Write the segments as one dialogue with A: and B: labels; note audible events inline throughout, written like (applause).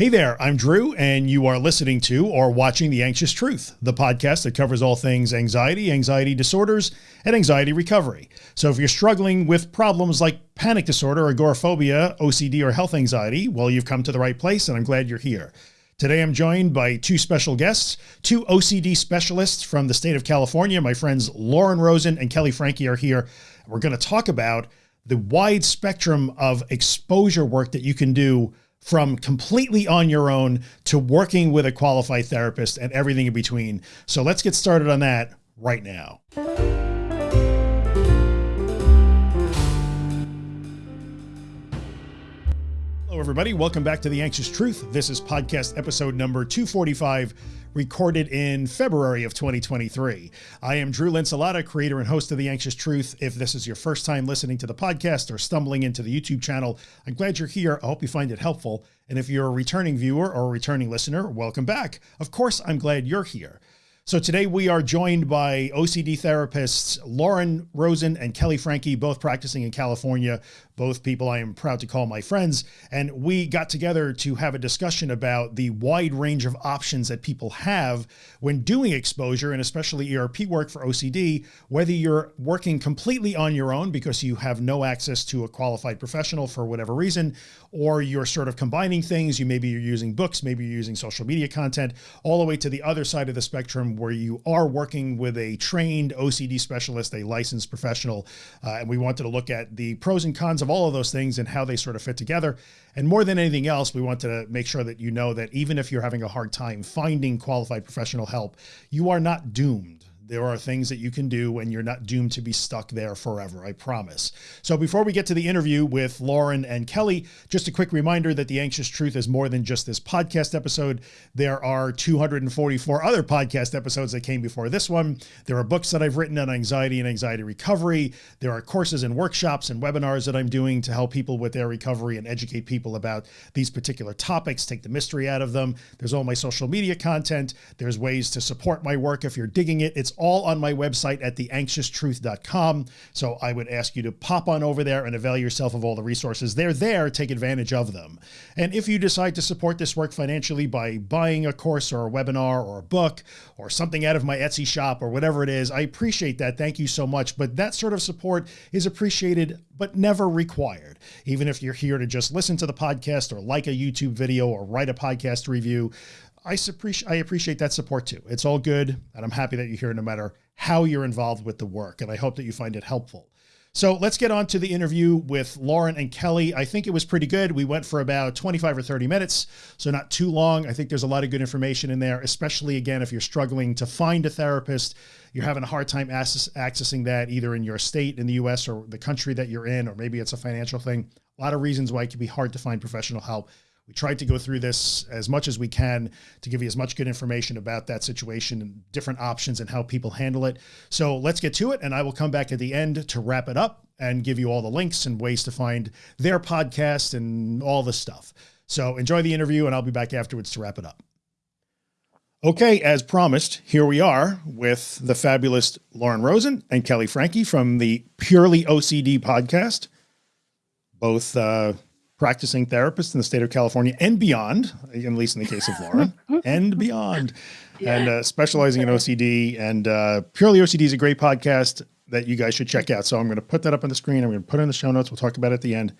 A: Hey there, I'm Drew, and you are listening to or watching The Anxious Truth, the podcast that covers all things anxiety, anxiety disorders, and anxiety recovery. So if you're struggling with problems like panic disorder, agoraphobia, OCD, or health anxiety, well, you've come to the right place, and I'm glad you're here. Today, I'm joined by two special guests, two OCD specialists from the state of California. My friends Lauren Rosen and Kelly Franke are here. We're going to talk about the wide spectrum of exposure work that you can do from completely on your own to working with a qualified therapist and everything in between. So let's get started on that right now. Hello, everybody. Welcome back to The Anxious Truth. This is podcast episode number 245 recorded in February of 2023. I am Drew Linsalata, creator and host of The Anxious Truth. If this is your first time listening to the podcast or stumbling into the YouTube channel, I'm glad you're here. I hope you find it helpful. And if you're a returning viewer or a returning listener, welcome back. Of course, I'm glad you're here. So today we are joined by OCD therapists, Lauren Rosen and Kelly Franke, both practicing in California, both people I am proud to call my friends. And we got together to have a discussion about the wide range of options that people have when doing exposure and especially ERP work for OCD, whether you're working completely on your own because you have no access to a qualified professional for whatever reason, or you're sort of combining things. You maybe you're using books, maybe you're using social media content all the way to the other side of the spectrum where you are working with a trained OCD specialist, a licensed professional. Uh, and we wanted to look at the pros and cons of all of those things and how they sort of fit together. And more than anything else, we want to make sure that you know that even if you're having a hard time finding qualified professional help, you are not doomed there are things that you can do and you're not doomed to be stuck there forever. I promise. So before we get to the interview with Lauren and Kelly, just a quick reminder that the anxious truth is more than just this podcast episode. There are 244 other podcast episodes that came before this one. There are books that I've written on anxiety and anxiety recovery. There are courses and workshops and webinars that I'm doing to help people with their recovery and educate people about these particular topics, take the mystery out of them. There's all my social media content. There's ways to support my work. If you're digging it, it's all on my website at theanxioustruth.com. So I would ask you to pop on over there and avail yourself of all the resources. They're there, take advantage of them. And if you decide to support this work financially by buying a course or a webinar or a book or something out of my Etsy shop or whatever it is, I appreciate that. Thank you so much. But that sort of support is appreciated, but never required. Even if you're here to just listen to the podcast or like a YouTube video or write a podcast review, I appreciate, I appreciate that support too. It's all good. And I'm happy that you're here no matter how you're involved with the work. And I hope that you find it helpful. So let's get on to the interview with Lauren and Kelly. I think it was pretty good. We went for about 25 or 30 minutes, so not too long. I think there's a lot of good information in there, especially again, if you're struggling to find a therapist, you're having a hard time access, accessing that either in your state in the US or the country that you're in, or maybe it's a financial thing. A lot of reasons why it can be hard to find professional help. We tried to go through this as much as we can to give you as much good information about that situation and different options and how people handle it. So let's get to it. And I will come back at the end to wrap it up and give you all the links and ways to find their podcast and all the stuff. So enjoy the interview and I'll be back afterwards to wrap it up. Okay, as promised, here we are with the fabulous Lauren Rosen and Kelly Franke from the Purely OCD podcast. Both uh, practicing therapist in the state of California and beyond, at least in the case of Lauren (laughs) and beyond, yeah. and uh, specializing in OCD and uh, Purely OCD is a great podcast that you guys should check out. So I'm going to put that up on the screen. I'm going to put it in the show notes. We'll talk about it at the end.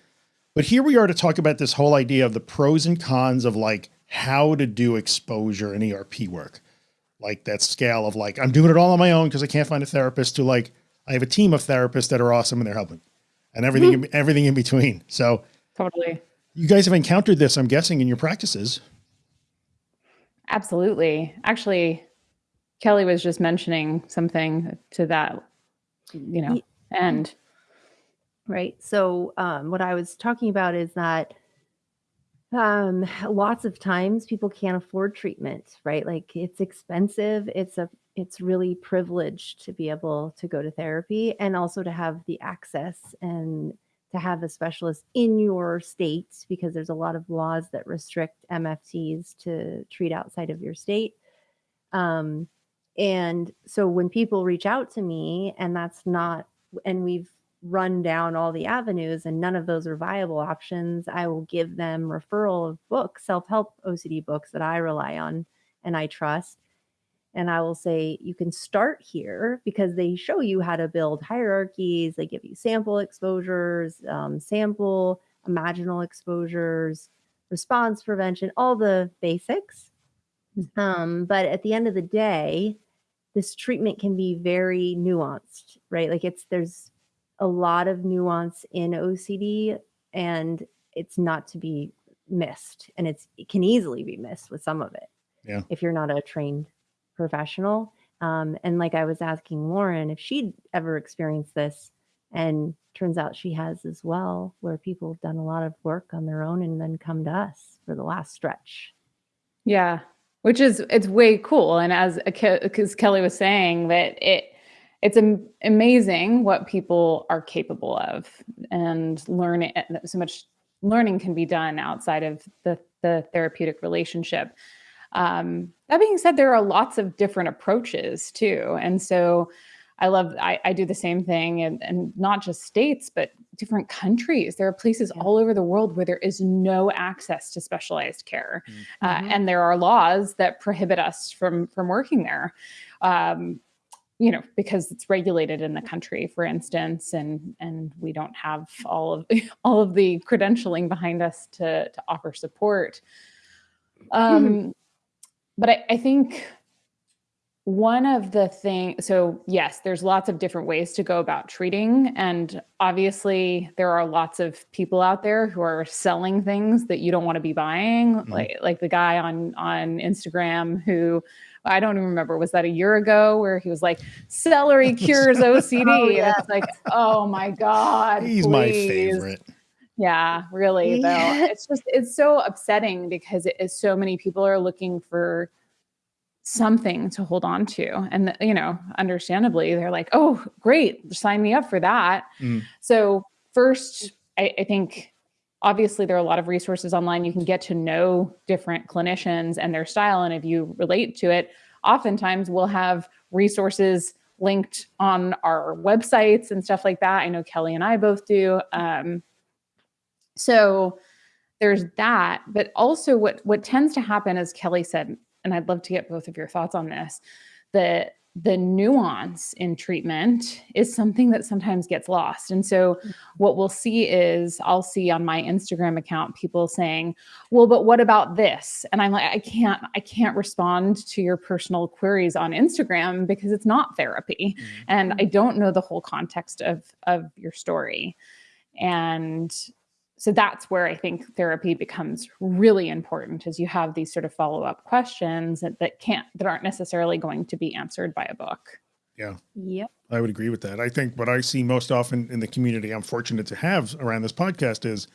A: But here we are to talk about this whole idea of the pros and cons of like how to do exposure and ERP work. Like that scale of like, I'm doing it all on my own because I can't find a therapist to like, I have a team of therapists that are awesome and they're helping and everything, mm -hmm. everything in between. So
B: Totally.
A: You guys have encountered this, I'm guessing, in your practices.
B: Absolutely. Actually, Kelly was just mentioning something to that, you know, end.
C: Right. So, um, what I was talking about is that um, lots of times people can't afford treatment, right? Like it's expensive. It's a it's really privileged to be able to go to therapy and also to have the access and to have a specialist in your state because there's a lot of laws that restrict MFTs to treat outside of your state. Um, and so when people reach out to me and that's not, and we've run down all the avenues and none of those are viable options, I will give them referral of books, self-help OCD books that I rely on and I trust. And I will say, you can start here because they show you how to build hierarchies. They give you sample exposures, um, sample imaginal exposures, response prevention, all the basics. Hmm. Um, but at the end of the day, this treatment can be very nuanced, right? Like it's there's a lot of nuance in OCD and it's not to be missed and it's it can easily be missed with some of it.
A: Yeah.
C: If you're not a trained professional. Um, and like I was asking Lauren if she'd ever experienced this and turns out she has as well, where people have done a lot of work on their own and then come to us for the last stretch.
B: Yeah, which is it's way cool. And as because Kelly was saying that it it's amazing what people are capable of and learning so much learning can be done outside of the the therapeutic relationship um, that being said there are lots of different approaches too and so I love, I, I do the same thing and, and not just states, but different countries. There are places yeah. all over the world where there is no access to specialized care. Mm-hmm. Uh, and there are laws that prohibit us from, from working there. Um, you know, because it's regulated in the country, for instance, and and we don't have all of (laughs) all of the credentialing behind us to to offer support. Um, mm-hmm. But I, I think one of the things, so yes, there's lots of different ways to go about treating. And obviously, there are lots of people out there who are selling things that you don't want to be buying. Mm-hmm. Like, like the guy on, on Instagram who I don't even remember, was that a year ago where he was like, celery (laughs) cures OCD? oh, yeah. And it's like, oh my God.
A: He's please. my favorite.
B: Yeah, really, though. It's just, it's so upsetting because it is so many people are looking for something to hold on to. And you know understandably they're like oh great sign me up for that. Mm. so first I, I, think obviously there are a lot of resources online. You can get to know different clinicians and their style and if you relate to it oftentimes we'll have resources linked on our websites and stuff like that. I know kelly and i both do um, so there's that but also what what tends to happen as kelly said and I'd love to get both of your thoughts on this, the the nuance in treatment is something that sometimes gets lost. And so mm-hmm. what we'll see is I'll see on my Instagram account people saying, "Well, but what about this?" And I'm like, "I can't I can't respond to your personal queries on Instagram because it's not therapy mm-hmm. and I don't know the whole context of of your story." And so that's where I think therapy becomes really important as you have these sort of follow-up questions that, that can't that aren't necessarily going to be answered by a book.
A: Yeah.
C: Yep.
A: I would agree with that. I think what I see most often in the community I'm fortunate to have around this podcast is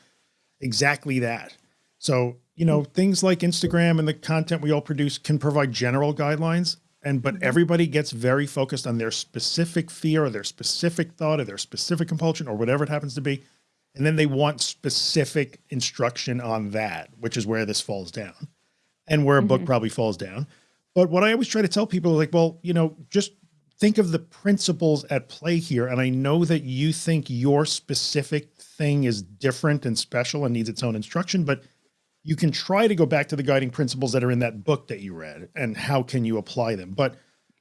A: exactly that. So, you know, things like Instagram and the content we all produce can provide general guidelines and but mm-hmm. everybody gets very focused on their specific fear or their specific thought or their specific compulsion or whatever it happens to be and then they want specific instruction on that, which is where this falls down and where a mm -hmm. book mm-hmm. probably falls down. But what I always try to tell people is like, well, you know, just think of the principles at play here. And I know that you think your specific thing is different and special and needs its own instruction, but you can try to go back to the guiding principles that are in that book that you read and how can you apply them? But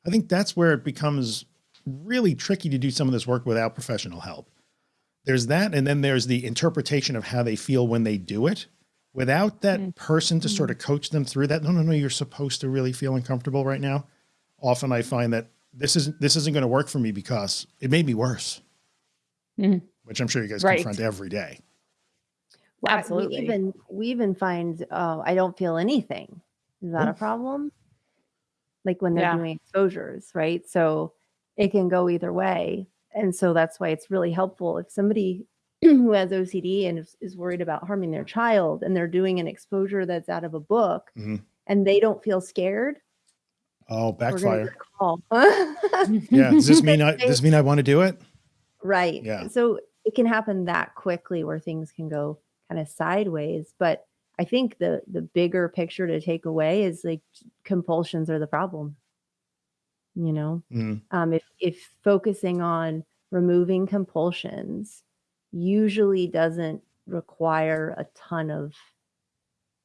A: I think that's where it becomes really tricky to do some of this work without professional help there's that. And then there's the interpretation of how they feel when they do it without that mm. person to sort of mm. coach them through that. No, no, no, you're supposed to really feel uncomfortable right now. Often I find that this isn't, this isn't going to work for me because it made me worse, mm. which I'm sure you guys right. confront every day.
C: Well, Absolutely. We even, we even find, oh, I don't feel anything. Is that a problem? Like when they're yeah. doing exposures, right? So it can go either way and so that's why it's really helpful if somebody (clears throat) who has OCD and is, is, worried about harming their child and they're doing an exposure that's out of a book mm-hmm. and they don't feel scared.
A: Oh, backfire. (laughs) yeah. Does this mean I, (laughs) does this mean I want to do it?
C: Right. Yeah. So it can happen that quickly where things can go kind of sideways. But I think the, the bigger picture to take away is like compulsions are the problem you know mm. um, if if focusing on removing compulsions usually doesn't require a ton of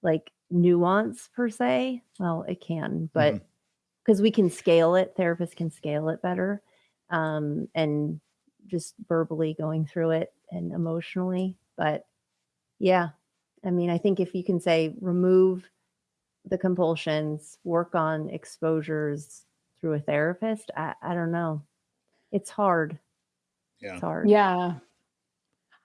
C: like nuance per se. Well, it can, but because we can scale it, therapists can scale it better. Um, and just verbally going through it and emotionally. But yeah, I mean, I think if you can say remove the compulsions, work on exposures through a therapist, I, I don't know. It's hard.
A: Yeah.
C: It's hard.
B: Yeah.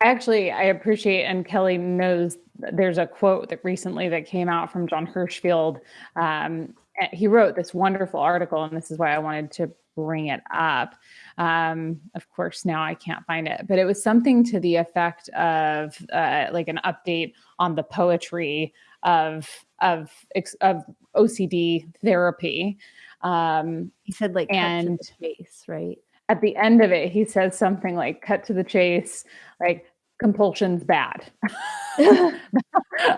B: I actually I appreciate and Kelly knows there's a quote that recently that came out from Jon Hershfield. Um, he wrote this wonderful article, and this is why I wanted to bring it up. Um, of course, now I can't find it, but it was something to the effect of uh, like an update on the poetry of of of OCD therapy. Um,
C: He said like cut to
B: And-
C: the chase, right?
B: at the end of it, he says something like, cut to the chase, like, compulsion's bad. (laughs)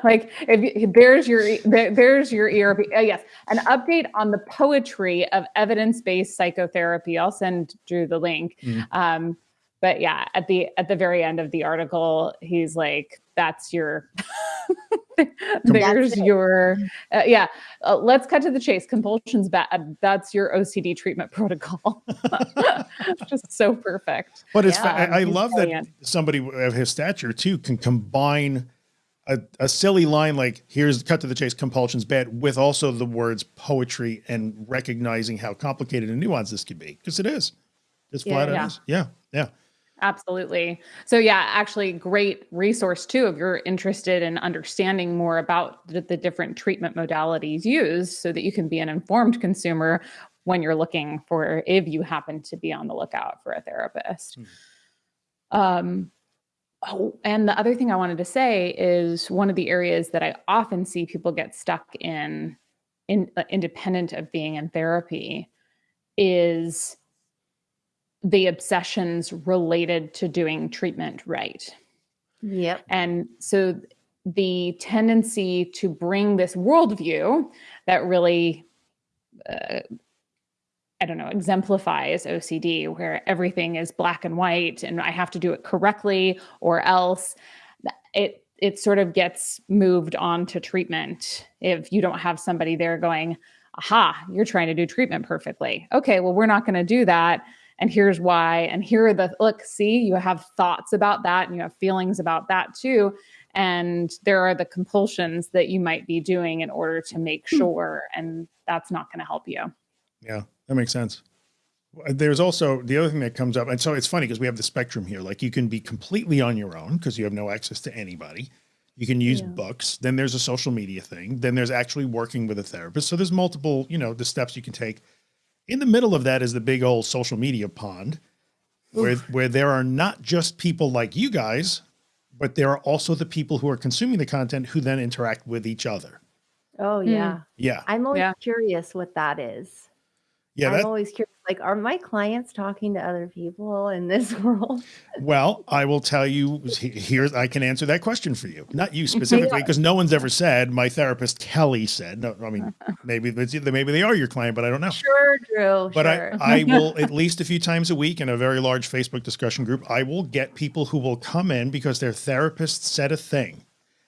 B: like if you, there's your there's your ERP. Uh, yes, an update on the poetry of evidence-based psychotherapy. I'll send Drew the link.
A: Mhm.
B: Um, but yeah, at the at the very end of the article, he's like, "That's your." (laughs) there's
C: That's
B: your uh, yeah uh, let's cut to the chase compulsions bad that's your ocd treatment (laughs) protocol (laughs) just so perfect
A: But it's,
C: Yeah,
A: I, I
B: he's
A: love that somebody of his stature too can combine a, a silly line like "Here's cut to the chase, compulsions bad" with also the words poetry and recognizing how complicated and nuanced this could be because it is. It's
C: Yeah,
A: flat out
B: yeah.
A: is. Yeah, yeah.
B: Absolutely. So yeah, actually great resource too if you're interested in understanding more about the, the different treatment modalities used so that you can be an informed consumer when you're looking for if you happen to be on the lookout for a therapist. Um Oh, and the other thing I wanted to say is one of the areas that I often see people get stuck in, in uh, independent of being in therapy, is the obsessions related to doing treatment right.
C: Yep.
B: And so the tendency to bring this worldview that really, uh, I don't know, exemplifies OCD, where everything is black and white and I have to do it correctly or else it it sort of gets moved on to treatment if you don't have somebody there going, aha, you're trying to do treatment perfectly. Okay, well, we're not going to do that. And here's why. And here are the look, see, you have thoughts about that and you have feelings about that too. And there are the compulsions that you might be doing in order to make hmm. sure. And that's not going to help you.
A: Yeah, that makes sense. Uh, there's also the other thing that comes up, and so it's funny because we have the spectrum here. Like you can be completely on your own because you have no access to anybody. You can use
C: Yeah.
A: books. Then there's a social media thing. Then there's actually working with a therapist. So there's multiple, you know, the steps you can take. In the middle of that is the big old social media pond, where where there are not just people like you guys, but there are also the people who are consuming the content who then interact with each other.
C: Oh
B: Hmm.
C: yeah.
A: Yeah,
C: I'm always
B: Yeah.
C: curious what that is.
A: yeah.
C: I'm
A: That,
C: always curious. Like, are my clients talking to other people in this (laughs) world?
A: Well, I will tell you here, I can answer that question for you. Not you specifically, because no one's ever said. My therapist Kelly said. No, I mean (laughs) maybe maybe they are your client, but I don't know.
C: Sure, Drew.
A: But
C: sure.
A: I, I (laughs) will at least a few times a week in a very large Facebook discussion group. I will get people who will come in because their therapist said a thing.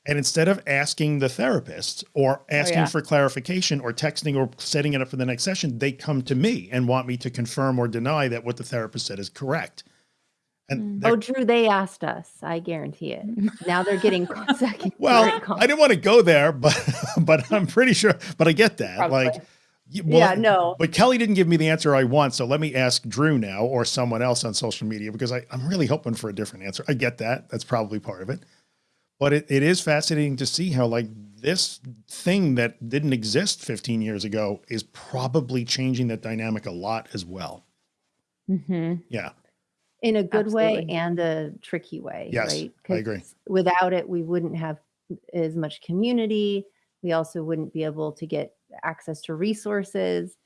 A: And instead of asking the therapist or oh, asking
B: yeah.
A: for clarification or texting or setting it up for the next session, they come to me and want me to confirm or deny that what the therapist said is correct. And
C: mm.
A: oh,
C: Drew, they asked us. I guarantee it. Now they're getting (laughs) second.
A: Well, I didn't want to go there, but (laughs) but I'm pretty sure. But I get that.
B: Probably.
A: Like, well,
C: Yeah, no.
A: But Kelly didn't give me the answer I want, so let me ask Drew now or someone else on social media because I, I'm really hoping for a different answer. I get that. That's probably part of it. But it, it is fascinating to see how like this thing that didn't exist 15 years ago is probably changing that dynamic a lot as well.
B: hmm
A: Yeah.
C: in a good way and a tricky way.
A: Yes,
C: right?
A: I agree.
C: 'Cause Without it, we wouldn't have as much community. We also wouldn't be able to get access to resources.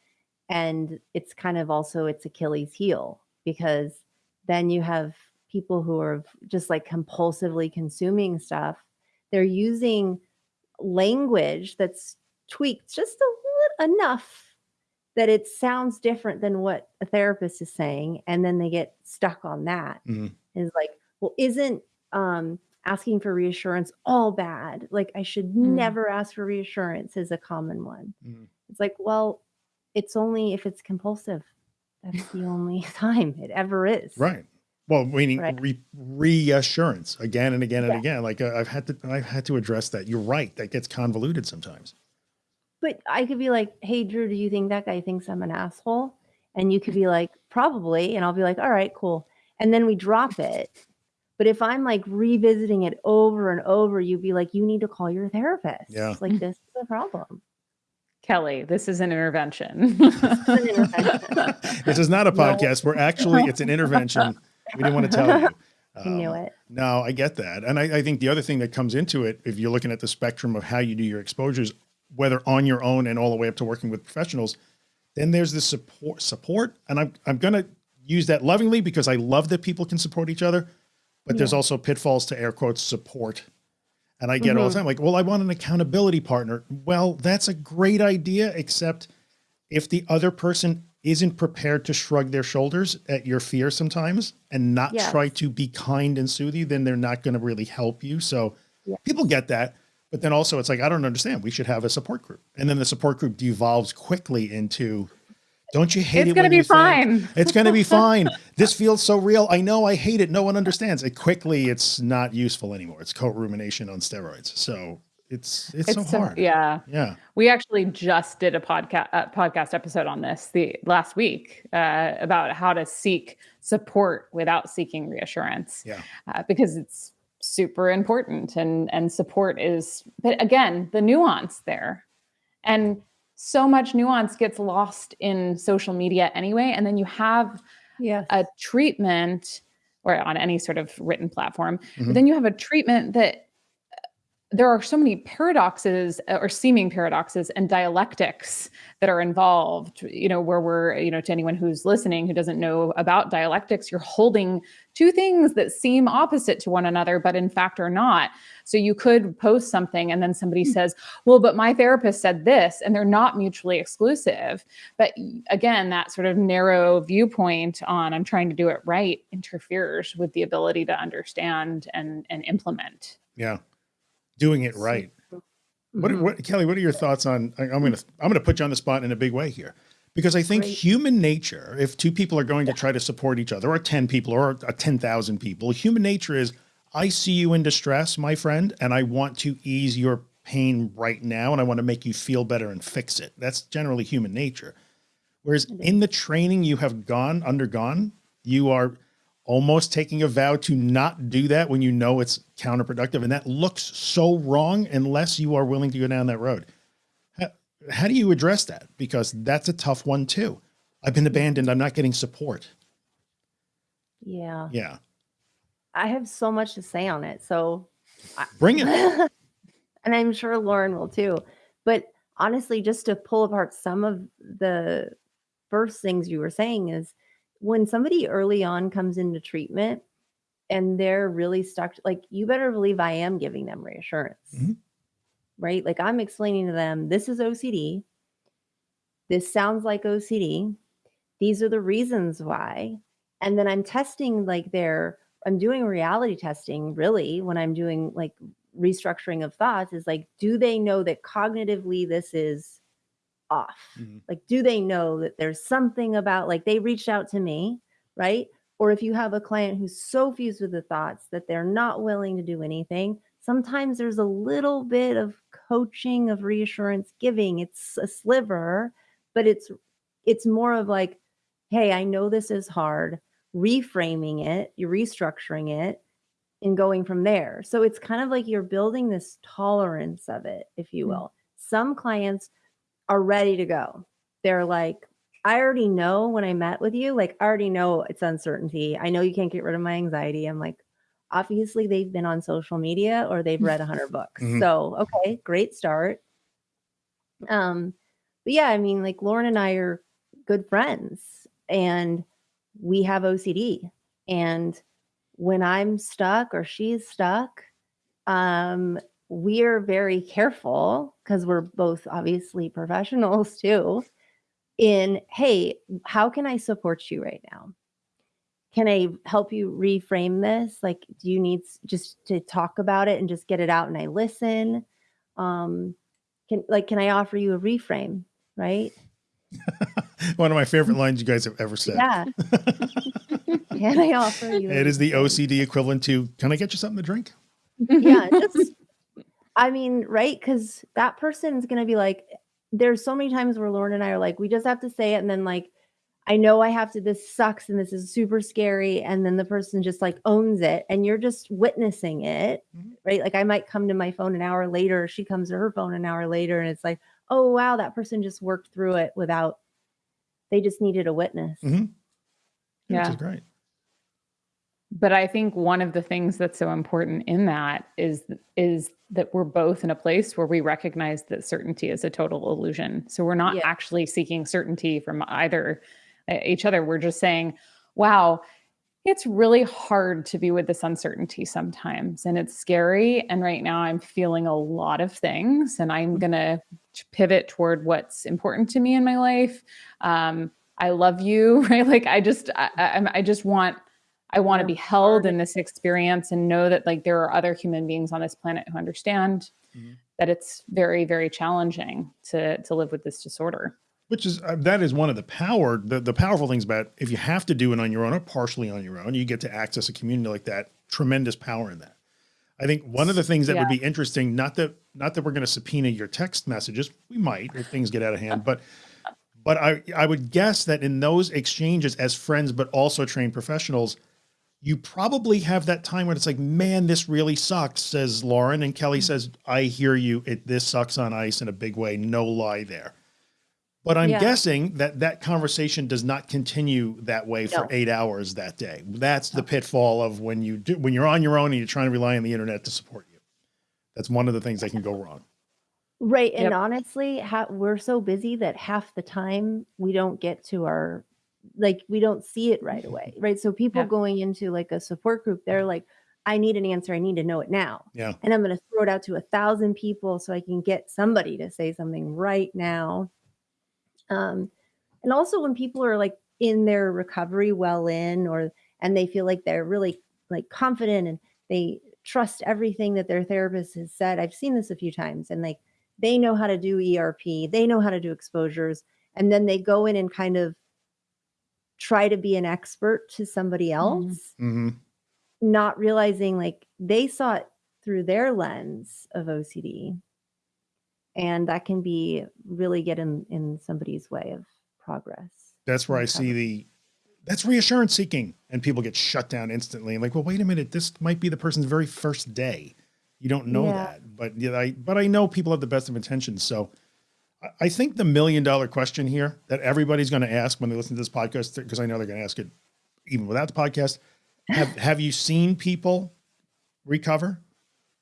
C: And it's kind of also its Achilles heel because then you have people who are just like compulsively consuming stuff. They're using language that's tweaked just a little enough that it sounds different than what a therapist is saying and then they get stuck on that.
A: Mhm.
C: Is like well isn't um asking for reassurance all bad like i should
B: Mm.
C: never ask for reassurance is a common one
A: Mhm.
C: it's like well it's only if it's compulsive that's the only (laughs) time it ever is
A: Right. Well, meaning
C: Right.
A: re- reassurance again and again and
C: Yeah.
A: again. Like uh, I've had to, I've had to address that. You're right. That gets convoluted sometimes.
C: but i could be like hey drew do you think that guy thinks i'm an asshole and you could be like probably and i'll be like all right cool and then we drop it but if i'm like revisiting it over and over you'd be like you need to call your therapist
A: Yeah.
C: like this is a problem
B: Kelly, this is an intervention.
C: an intervention. (laughs)
A: this is not a podcast. We're actually, it's an intervention. (laughs) We didn't want to tell you. (laughs)
C: i knew
A: Um,
C: it
A: No, I get that. And I, I think the other thing that comes into it, if you're looking at the spectrum of how you do your exposures, whether on your own and all the way up to working with professionals, then there's this support support. And I'm, I'm going to use that lovingly because I love that people can support each other, but there's also pitfalls to air quotes support. And I get all the time like, well, I want an accountability partner. Well, that's a great idea, except if the other person isn't prepared to shrug their shoulders at your fear sometimes and not
C: Yes.
A: try to be kind and soothe you, then they're not going to really help you. So
C: Yeah.
A: people get that. But then also it's like, I don't understand. We should have a support group. And then the support group devolves quickly into, don't you hate it?
B: it's
A: it?
B: gonna
A: when
B: be
A: you think-
B: fine.
A: It's going to be (laughs) fine. This feels so real. I know I hate it. No one understands it quickly. It's not useful anymore. It's co-rumination on steroids. So it's, it's, so hard.
B: yeah.
A: Yeah.
B: We actually just did a podcast uh, podcast episode on this the last week uh, about how to seek support without seeking reassurance.
A: Yeah.
B: uh, because it's super important and and support is but again the nuance there and so much nuance gets lost in social media anyway and then you have
C: yes
B: a treatment or on any sort of written platform
A: Mhm.
B: but then you have a treatment that there are so many paradoxes uh, or seeming paradoxes and dialectics that are involved you know where we're you know to anyone who's listening who doesn't know about dialectics you're holding two things that seem opposite to one another but in fact are not. So you could post something and then somebody says well but my therapist said this and they're not mutually exclusive. But again that sort of narrow viewpoint on i'm trying to do it right interferes with the ability to understand and and implement.
A: Yeah. Doing it right. What,
C: Mhm.
A: what, Kelly, what are your thoughts on, I'm going to, I'm going to put you on the spot in a big way here because I think
C: Great.
A: human nature, if two people are going to try to support each other or 10 people or uh, 10,000 people, human nature is I see you in distress, my friend, and I want to ease your pain right now. And I want to make you feel better and fix it. That's generally human nature. Whereas in the training you have gone, undergone, you are almost taking a vow to not do that when you know it's counterproductive. And that looks so wrong unless you are willing to go down that road. How, how do you address that? Because that's a tough one too. I've been abandoned. I'm not getting support.
C: yeah
A: Yeah.
C: i have so much to say on it so
A: Bring it. (laughs)
C: and I'm sure Lauren will too. But honestly, just to pull apart some of the first things you were saying is when somebody early on comes into treatment and they're really stuck, like you better believe I am giving them reassurance,
A: Mhm.
C: right? Like I'm explaining to them, this is OCD. This sounds like OCD. These are the reasons why. And then I'm testing like their, I'm doing reality testing really when I'm doing like restructuring of thoughts is like, do they know that cognitively this is off?
A: Mhm.
C: Like, do they know that there's something about like they reached out to me, right? Or if you have a client who's so fused with the thoughts that they're not willing to do anything, sometimes there's a little bit of coaching of reassurance giving. It's a sliver, but it's it's more of like, hey, I know this is hard, reframing it, you're restructuring it and going from there. So it's kind of like you're building this tolerance of it, if you
B: Mm.
C: will. Some clients are ready to go. They're like, I already know when I met with you, like, I already know it's uncertainty. I know you can't get rid of my anxiety. I'm like, obviously, they've been on social media or they've read 100 (laughs) books.
A: Mhm.
C: So, okay, great start. Um, but yeah, I mean, like, Lauren and I are good friends and we have OCD. And when I'm stuck or she's stuck, um, we're very careful because we're both obviously professionals too. in hey how can i support you right now? Can i help you reframe this? Like do you need just to talk about it and just get it out and i listen? Um can like can i offer you a reframe? Right? (laughs)
A: One of my favorite lines you guys have ever said.
C: Yeah. (laughs) Can i offer you
A: it is the ocd equivalent to can i get you something to drink?
C: Yeah just i mean right because that person's gonna be like there's so many times where Lauren and I are like, we just have to say it. And then like, I know I have to, this sucks and this is super scary. And then the person just like owns it and you're just witnessing it, mm-hmm. right? Like I might come to my phone an hour later, she comes to her phone an hour later and it's like, oh, wow, that person just worked through it without, they just needed a witness.
A: Mm-hmm. Yeah. Which is great
B: but i think one of the things that's so important in that is is that we're both in a place where we recognize that certainty is a total illusion so we're not yeah. actually seeking certainty from either uh, each other we're just saying wow it's really hard to be with this uncertainty sometimes and it's scary and right now i'm feeling a lot of things and i'm mm-hmm. going to pivot toward what's important to me in my life um, i love you (laughs) right like i just I, I, I just want I want to be held in this experience and know that like there are other human beings on this planet who understand mm-hmm. that it's very very challenging to to live with this disorder.
A: Which is uh, that is one of the power the the powerful things about if you have to do it on your own or partially on your own, you get to access a community like that. Tremendous power in that. I think one of the things that yeah. would be interesting, not that not that we're going to subpoena your text messages, we might if things get out of hand, but but I I would guess that in those exchanges as friends, but also trained professionals you probably have that time when it's like, man, this really sucks, says Lauren. And Kelly mm-hmm. says, I hear you. It, this sucks on ice in a big way. No lie there. But I'm yeah. guessing that that conversation does not continue that way for no. eight hours that day. That's the pitfall of when you do, when you're on your own and you're trying to rely on the internet to support you. That's one of the things that can go wrong.
C: Right. And yep. honestly, we're so busy that half the time we don't get to our like we don't see it right away right? So people yeah. going into like a support group they're like i need an answer i need to know it now
A: yeah.
C: and i'm going to throw it out to a thousand people so i can get somebody to say something right now. Um and also when people are like in their recovery well in or and they feel like they're really like confident and they trust everything that their therapist has said i've seen this a few times and like they know how to do erp they know how to do exposures and then they go in and kind of try to be an expert to somebody mm-hmm. else,
A: mm-hmm.
C: not realizing like they saw it through their lens of OCD. And that can be really get in, in somebody's way of progress.
A: That's where I see the, that's reassurance seeking and people get shut down instantly. And like, well, wait a minute, this might be the person's very first day. You don't know yeah. that, but yeah, I, but I know people have the best of intentions. So I think the million dollar question here that everybody's going to ask when they listen to this podcast, because I know they're going to ask it even without the podcast. Have, (laughs) have you seen people recover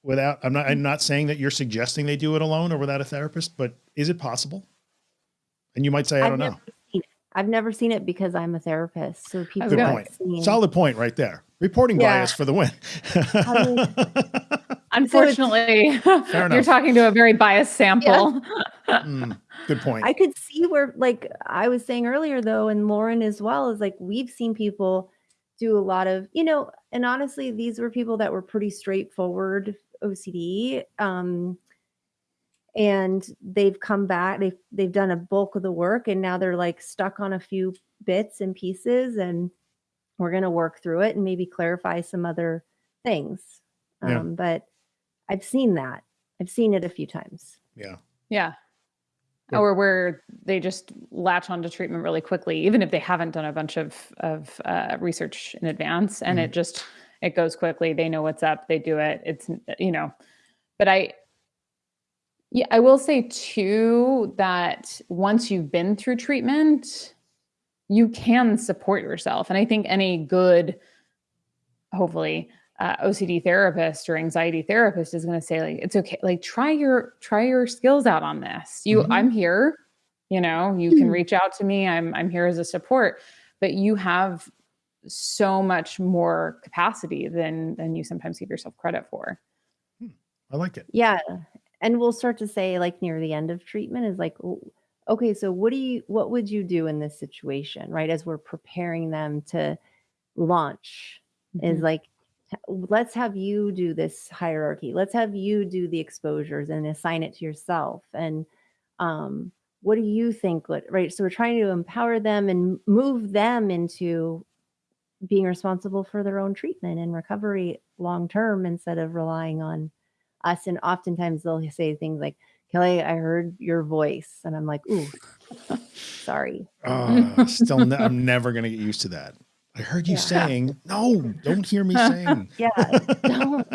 A: without, I'm not, I'm not saying that you're suggesting they do it alone or without a therapist, but is it possible? And you might say, I don't know.
C: I've never seen it because I'm a therapist. So people
A: Good point. Solid point right there. Reporting yeah. bias for the win. (laughs)
B: Unfortunately, (laughs) (laughs) you're talking to a very biased sample.
A: Yeah. mm, good point.
C: I could see where, like I was saying earlier, though, and Lauren as well, is like we've seen people do a lot of, you know, and honestly, these were people that were pretty straightforward OCD. Um, and they've come back, they've they've done a bulk of the work, and now they're like stuck on a few bits and pieces, and we're gonna work through it and maybe clarify some other things. Um, yeah. but I've seen that. I've seen it a few times.
A: Yeah.
B: Yeah. Or where they just latch onto treatment really quickly, even if they haven't done a bunch of of uh, research in advance, and mm-hmm. it just it goes quickly. They know what's up. They do it. It's you know, but I yeah, I will say too that once you've been through treatment, you can support yourself, and I think any good, hopefully, uh, OCD therapist or anxiety therapist is going to say like it's okay like try your try your skills out on this. You mm-hmm. I'm here, you know, you can hmm. reach out to me. I'm I'm here as a support, but you have so much more capacity than than you sometimes give yourself credit for.
A: Hmm. I like it.
C: Yeah. And we'll start to say like near the end of treatment is like okay, so what do you what would you do in this situation, right? As we're preparing them to launch, is
B: Mhm.
C: like let's have you do this hierarchy. Let's have you do the exposures and assign it to yourself. And um, what do you think? what- Right. So we're trying to empower them and move them into being responsible for their own treatment and recovery long term instead of relying on us. And oftentimes they'll say things like, Kelly, I heard your voice. And I'm like, ooh, sorry.
A: Oh, still, ne- (laughs) I'm never going to get used to that. I heard you
C: Yeah.
A: saying, no, don't hear me saying. (laughs)
C: Yeah, don't.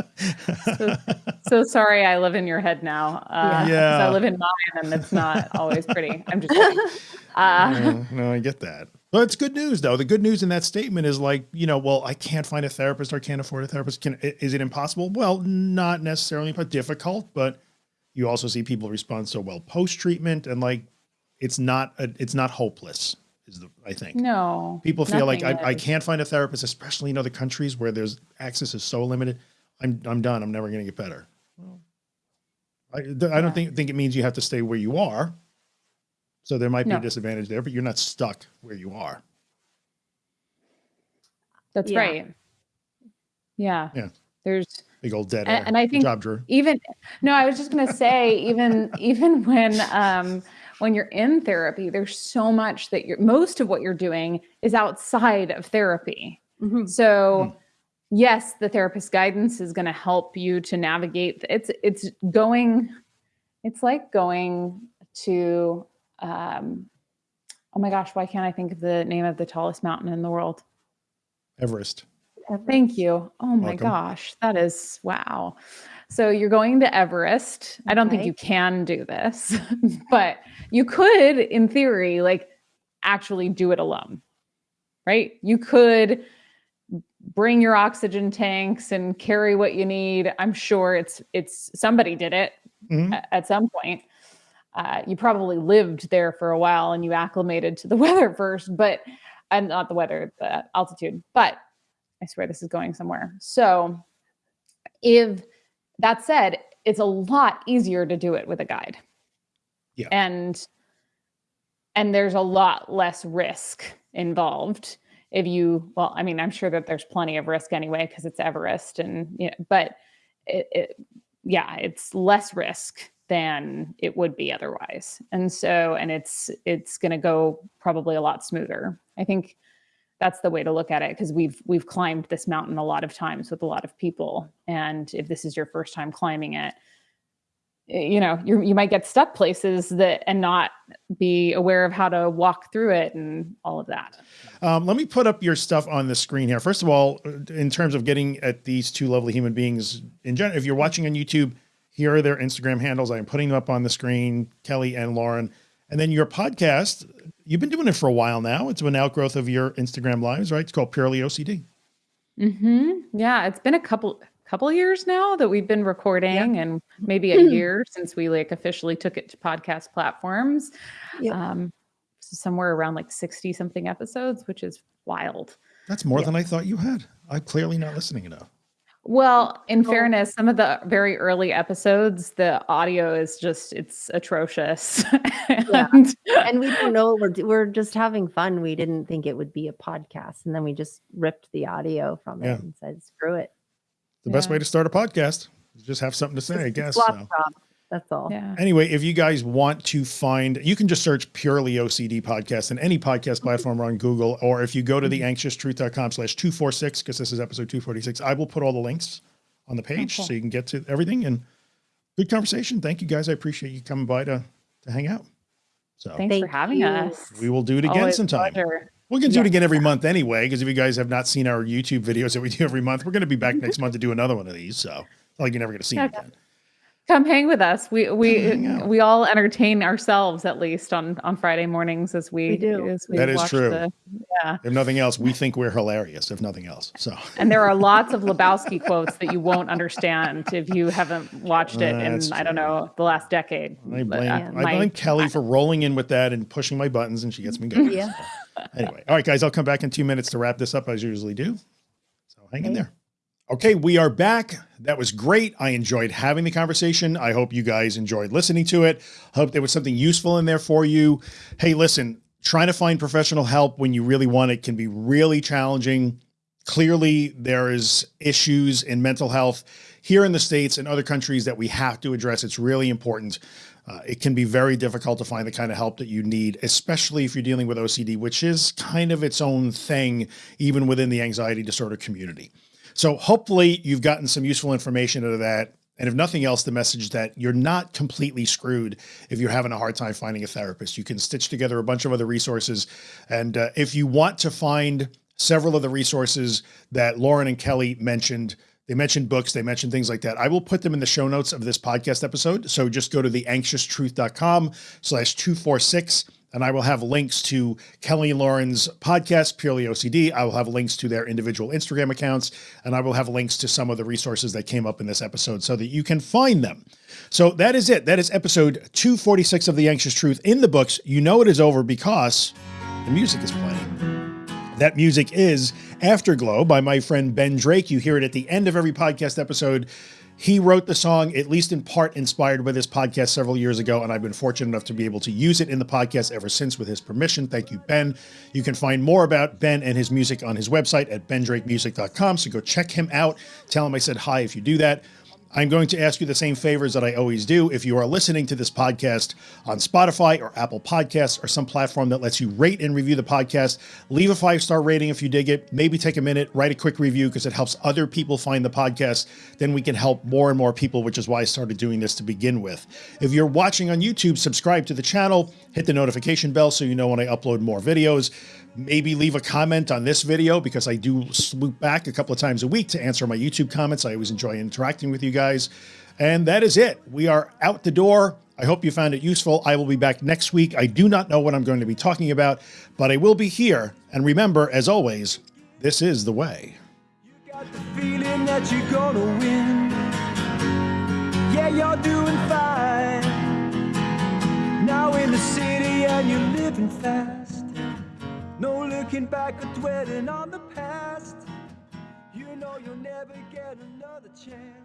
B: So sorry, I live in your head now. Uh, 'cause
A: Yeah.
B: I live in mine, and it's not always pretty. I'm just kidding. (laughs) Uh,
A: no, no, I get that. Well, it's good news though. The good news in that statement is like, you know, well, I can't find a therapist or can't afford a therapist. Can is it impossible? Well, not necessarily, but difficult. But you also see people respond so well post treatment, and like, it's not a, it's not hopeless. Is the I think
B: no,
A: people feel like I, I can't find a therapist, especially in other countries where there's access is so limited. I'm I'm done. I'm never going to get better. Well, I, th- I don't think think it means you have to stay where you are. So there might be a disadvantage there, but you're not stuck where you are.
B: That's
C: Yeah.
B: right. Yeah.
A: Yeah.
B: There's
A: Big old dead
B: And-
A: air.
B: and I think-
A: job, Drew.
B: even no i was just going to say even (laughs) even when um when you're in therapy there's so much that you're most of what you're doing is outside of therapy
C: Mhm.
B: so yes the therapist guidance is going to help you to navigate it's it's going it's like going to um oh my gosh why can't i think of the name of the tallest mountain in the world
A: Everest.
B: Thank you. Oh my
A: Welcome.
B: gosh, that is wow. So you're going to Everest. I don't think you can do this, (laughs) but you could, in theory, like actually do it alone, right? You could bring your oxygen tanks and carry what you need. I'm sure it's it's somebody did it
A: Mhm.
B: a- at some point. Uh, you probably lived there for a while and you acclimated to the (laughs) weather first, but and not the weather, the altitude. But I swear this is going somewhere. So, if that said, it's a lot easier to do it with a guide.
A: Yeah.
B: And and there's a lot less risk involved if you well i mean i'm sure that there's plenty of risk anyway because it's everest and you know but it, it yeah it's less risk than it would be otherwise and so and it's it's going to go probably a lot smoother i think that's the way to look at it because we've we've climbed this mountain a lot of times with a lot of people and if this is your first time climbing it eh, you know you you might get stuck places that and not be aware of how to walk through it and all of that
A: Um, let me put up your stuff on the screen here. First of all, in terms of getting at these two lovely human beings in general, if you're watching on YouTube, here are their Instagram handles. I'm putting them up on the screen, Kelly and Lauren. And then your podcast, you've been doing it for a while now. It's an outgrowth of your Instagram lives, right? It's called Purely OCD.
B: Mm-hmm. Yeah, it's been a couple couple years now that we've been recording, and (clears throat) maybe a year since we like officially took it to podcast platforms.
C: Yep.
B: Um, so somewhere around like sixty something episodes, which is wild.
A: That's more
C: Yeah.
A: than I thought you had. I'm clearly not listening enough.
B: Well, in
C: Oh.
B: fairness, some of the very early episodes, the audio is just it's atrocious. (laughs)
C: Yeah.
B: and,
C: and we don't know we're we're just having fun. We didn't think it would be a podcast, and then we just ripped the audio from it
A: Yeah.
C: and said, "Screw it."
A: The best way to start a podcast is just have something to say, I guess. so.
C: Top. That's all.
B: yeah.
A: Anyway, if you guys want to find, you can just search purely OCD podcast in any podcast platform or on Google, or if you go to the mm-hmm. anxioustruth.com slash 246, because this is episode 246, I will put all the links on the page
B: cool.
A: so you can get to everything and good conversation. Thank you guys. I appreciate you coming by to, to hang out. So
B: Thanks for having
C: you.
B: us.
A: we will do it again
B: Always
A: sometime.
B: pleasure.
A: We're going to do it again every month anyway, because if you guys have not seen our YouTube videos that we do every month, we're going to be back next month to do another one of these. So like you're never going to see me
B: Okay.
A: again.
B: Come hang with us. We we we all entertain ourselves at least on on Friday mornings as we,
C: We do.
B: as we
A: That is
B: watch
A: true.
B: The, yeah,
A: If nothing else, we think we're hilarious, if nothing else. So.
B: and there are lots of (laughs) Lebowski quotes that you won't understand if you haven't watched it in
A: That's
B: I don't know the last decade.
A: I
B: But,
A: blame,
B: uh,
C: Yeah.
A: I
B: my-
A: Kelly for rolling in with that and pushing my buttons, and she gets me going.
C: Yeah.
A: So, Anyway, all right, guys, I'll come back in two minutes to wrap this up as I usually do. So hang in there. Okay, we are back. That was great. I enjoyed having the conversation. I hope you guys enjoyed listening to it. Hope there was something useful in there for you. Hey, listen, trying to find professional help when you really want it can be really challenging. Clearly, there is issues in mental health here in the States and other countries that we have to address. It's really important. Uh, it can be very difficult to find the kind of help that you need, especially if you're dealing with OCD, which is kind of its own thing, even within the anxiety disorder community. So hopefully you've gotten some useful information out of that. And if nothing else, the message that you're not completely screwed if you're having a hard time finding a therapist. You can stitch together a bunch of other resources. And uh, if you want to find several of the resources that Lauren and Kelly mentioned, they mentioned books, they mentioned things like that. I will put them in the show notes of this podcast episode. So just go to theanxioustruth.com slash 246 and I will have links to Kelly Lauren's podcast, Purely OCD. I will have links to their individual Instagram accounts, and I will have links to some of the resources that came up in this episode so that you can find them. So that is it. That is episode 246 of The Anxious Truth in the books. You know it is over because the music is playing. That music is Afterglow by my friend Ben Drake. You hear it at the end of every podcast episode. He wrote the song, at least in part inspired by this podcast several years ago, and I've been fortunate enough to be able to use it in the podcast ever since with his permission. Thank you, Ben. You can find more about Ben and his music on his website at bendrakemusic.com. So go check him out. Tell him I said hi if you do that. I'm going to ask you the same favors that I always do. If you are listening to this podcast on Spotify or Apple Podcasts or some platform that lets you rate and review the podcast, leave a five star rating if you dig it. Maybe take a minute, write a quick review because it helps other people find the podcast. Then we can help more and more people, which is why I started doing this to begin with. If you're watching on YouTube, subscribe to the channel, hit the notification bell so you know when I upload more videos maybe leave a comment on this video because I do swoop back a couple of times a week to answer my YouTube comments. I always enjoy interacting with you guys. And that is it. We are out the door. I hope you found it useful. I will be back next week. I do not know what I'm going to be talking about, but I will be here. And remember, as always, this is the way. You No looking back or dwelling on the past. You know you'll never get another chance.